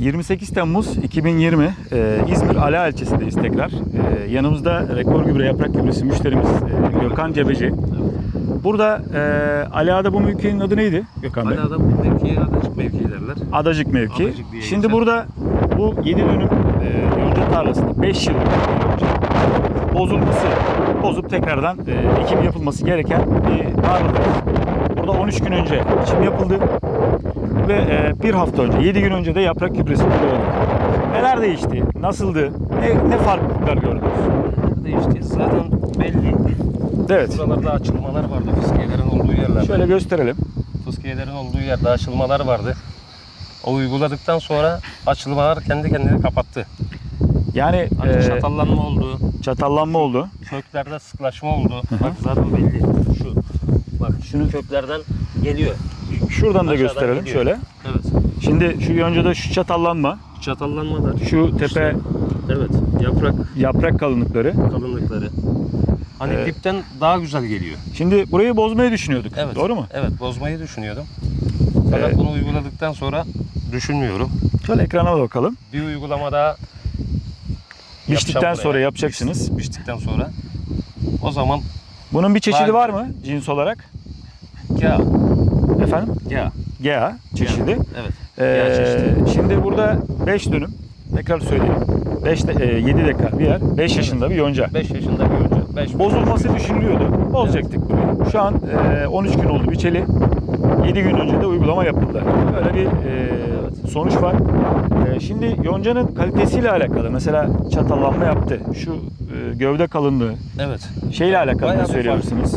28 Temmuz 2020 e, İzmir Ala ilçesindeyiz tekrar. E, yanımızda rekor gübre yaprak gübresi müşterimiz e, Gökhan Cebeci. Burada e, Ala'da bu mevkinin adı neydi Gökhan Bey? Hala da bu mevkiye adacık mevki derler. Adacık mevki. Adacık diye Şimdi geçer. burada bu 7 dönüm e, yonca tarlasında 5 yıllık yonca bozulması, bozup tekrardan e, ekim yapılması gereken bir tarladayız. Burada 13 gün önce ekim yapıldı ve e, bir hafta önce, 7 gün önce de yaprak gübresi kullanıldı. Neler değişti? Nasıldı? Ne, ne farklılıklar gördünüz? Nerede işte zaten belli. Evet. Buralarda açılmalar vardı fıskiyelerin olduğu yerlerde. Şöyle gösterelim. Fıskiyelerin olduğu yerde açılmalar vardı. O uyguladıktan sonra açılmalar kendi kendini kapattı. Yani Hani e, çatallanma oldu, çatallanma oldu. köklerde sıklaşma oldu. Bak zaten belli. Şu. Bak Şunu- şu köklerden geliyor. Şuradan da Aşağıdan gösterelim gidiyor. şöyle. Evet. Şimdi şu yoncada şu çatallanma, Çatallanmalar. şu tepe İşte, evet. Yaprak yaprak kalınlıkları. kalınlıkları. Hani Evet. dipten daha güzel geliyor. Şimdi burayı bozmayı düşünüyorduk. Evet. Doğru mu? Evet, bozmayı düşünüyordum. Fakat Evet. bunu uyguladıktan sonra düşünmüyorum. Şöyle ekrana da bakalım. Bir uygulama daha Biçtikten yapacağım sonra buraya. yapacaksınız. Biç- Biçtikten sonra. O zaman Bunun bir çeşidi Var. var mı cins olarak? ya Efendim? ya GA çeşidi. evet. Ee, çeşidi. şimdi burada 5 dönüm. Tekrar söyleyeyim. 5 de, 7 dekar bir yer. 5 yaşında bir yonca. 5 yaşında bir önce. 5 Bozulması düşünülüyordu. Bozacaktık burayı. Şu an e, 13 gün oldu biçeli. 7 gün önce de uygulama yapıldı. Böyle bir e, sonuç var. E, şimdi yoncanın kalitesiyle alakalı mesela çatallanma yaptı. Şu e, gövde kalınlığı Evet. şeyle alakalı Bayağı söyleyebilirsiniz?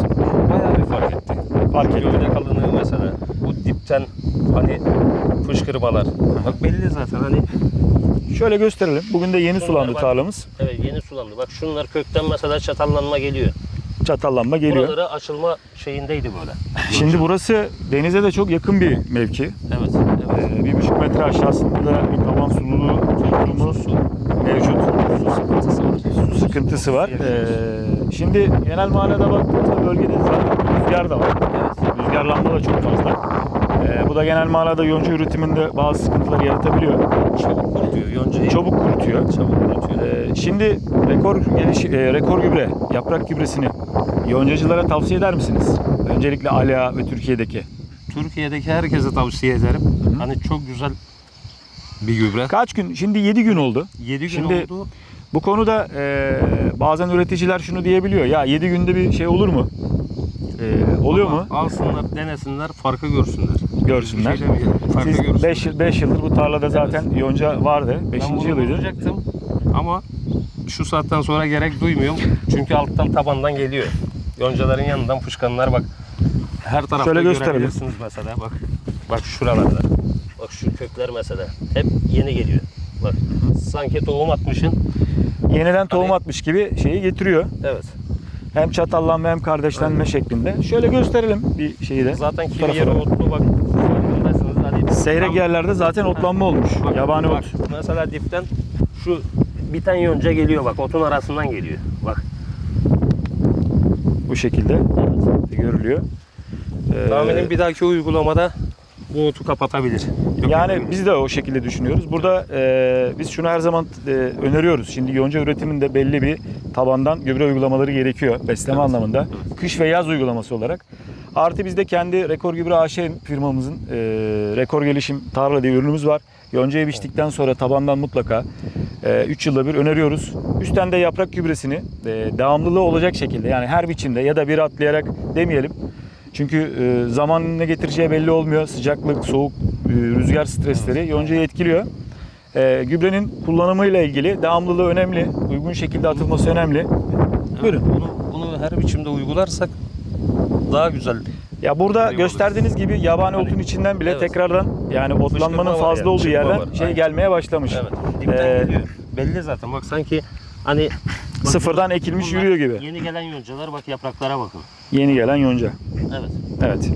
Bayağı bir fark etti. Etti. Gövde kalınlığı mesela. Bu dipten hani fışkırmalar. Bak belli zaten hani Şöyle gösterelim. Bugün de yeni Şunlar sulandı bak. tarlamız. evet yeni sulandı. Bak şunlar kökten mesela çatallanma geliyor. Çatallanma geliyor. Buraları açılma şeyindeydi böyle. Şimdi burası denize de çok yakın bir mevki. Evet. Evet. Ee, bir buçuk metre aşağısında da bir taban sululuğu durumu mevcut. Sıkıntısı var. Ee, şimdi genel manada baktığımızda bölgede zaten rüzgar da var. Evet. Rüzgarlanma da çok fazla. Ee, bu da genel manada yonca üretiminde bazı sıkıntılar yaratabiliyor. Çabuk kurutuyor yoncayı. Çabuk kurutuyor. çabuk kurutuyor. Ee, şimdi rekor geliş, e, rekor gübre, yaprak gübresini yoncacılara tavsiye eder misiniz? Öncelikle Ala ve Türkiye'deki. Türkiye'deki herkese tavsiye ederim. Hani çok güzel bir gübre. Kaç gün? Şimdi 7 gün oldu. 7 gün Şimdi oldu. Bu konuda e, bazen üreticiler şunu diyebiliyor. Ya 7 günde bir şey olur mu? E, oluyor Ama mu? Alsınlar, denesinler, farkı görsünler. Görsünler. Şey farkı Siz görsünler. 5 5 yıldır bu tarlada zaten yonca vardı. 5. Ben bunu yılıydı. bulacaktım ama şu saatten sonra gerek duymuyorum. Çünkü alttan tabandan geliyor. Yoncaların yanından fışkanlar bak. Her tarafta Şöyle görebilirsiniz mesela bak. Bak şuralarda. Bak şu kökler mesela. Hep yeni geliyor. Bak sanki tohum atmışın. Yeniden tohum Hani- atmış gibi şeyi getiriyor. Evet. Hem çatallanma hem kardeşlenme şeklinde. Şöyle göstererim bir şeyi de. Zaten kimi yeri otlu bak. Hani Seyrek tam- yerlerde zaten otlanma olmuş. Bak, Yabani bak, ot. Mesela dipten şu biten yonca geliyor bak otun arasından geliyor. Bak. Bu şekilde görülüyor. Ee, Tahminim bir dahaki uygulamada bu otu kapatabilir. Yok, Yani biz de o şekilde düşünüyoruz. Burada e, biz şunu her zaman e, öneriyoruz. Şimdi yonca üretiminde belli bir tabandan gübre uygulamaları gerekiyor besleme Evet. anlamında. Kış ve yaz uygulaması olarak. Artı bizde kendi Rekor Gübre AŞ firmamızın e, Rekor Gelişim Tarla diye ürünümüz var. Yoncayı biçtikten sonra tabandan mutlaka 3 yılda bir öneriyoruz. Üstten de yaprak gübresini e, devamlılığı olacak şekilde yani her biçimde ya da bir atlayarak demeyelim. Çünkü e, zaman ne getireceği belli olmuyor. Sıcaklık, soğuk, e, rüzgar stresleri yoncayı etkiliyor. E, gübrenin kullanımıyla ilgili devamlılığı önemli. Uygun şekilde atılması önemli. Evet, Buyurun. Bunu, bunu her biçimde uygularsak daha güzel. Ya burada Eyvallah. gösterdiğiniz gibi yabani Hani- otun içinden bile Evet. tekrardan yani otlanmanın fazla yani, olduğu yerden var. şey Aynen. gelmeye başlamış. Evet. Ee, geliyor. Belli zaten bak sanki hani bak Sıfırdan ekilmiş yürüyor gibi. Yeni gelen yoncalar bak yapraklara bakın. Yeni gelen yonca. Evet. Evet.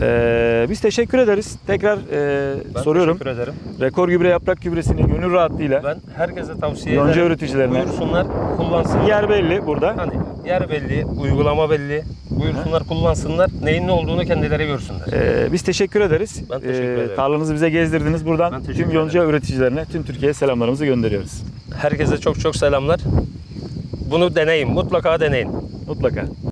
Ee, biz teşekkür ederiz. Tekrar e, Ben soruyorum. teşekkür ederim. Rekor gübre yaprak gübresini gönül rahatlığıyla Ben herkese tavsiye Yonca ederim. üreticilerine. Buyursunlar, kullansınlar. yer belli burada. Hani yer belli, uygulama belli. Buyursunlar, kullansınlar. Neyin ne olduğunu kendileri görsünler. Ee, biz teşekkür ederiz. Ben teşekkür Ee, ederim. Tarlanızı bize gezdirdiniz. Buradan tüm yonca üreticilerine, tüm Türkiye'ye selamlarımızı gönderiyoruz. Herkese çok çok selamlar. Bunu deneyin, mutlaka deneyin. Mutlaka.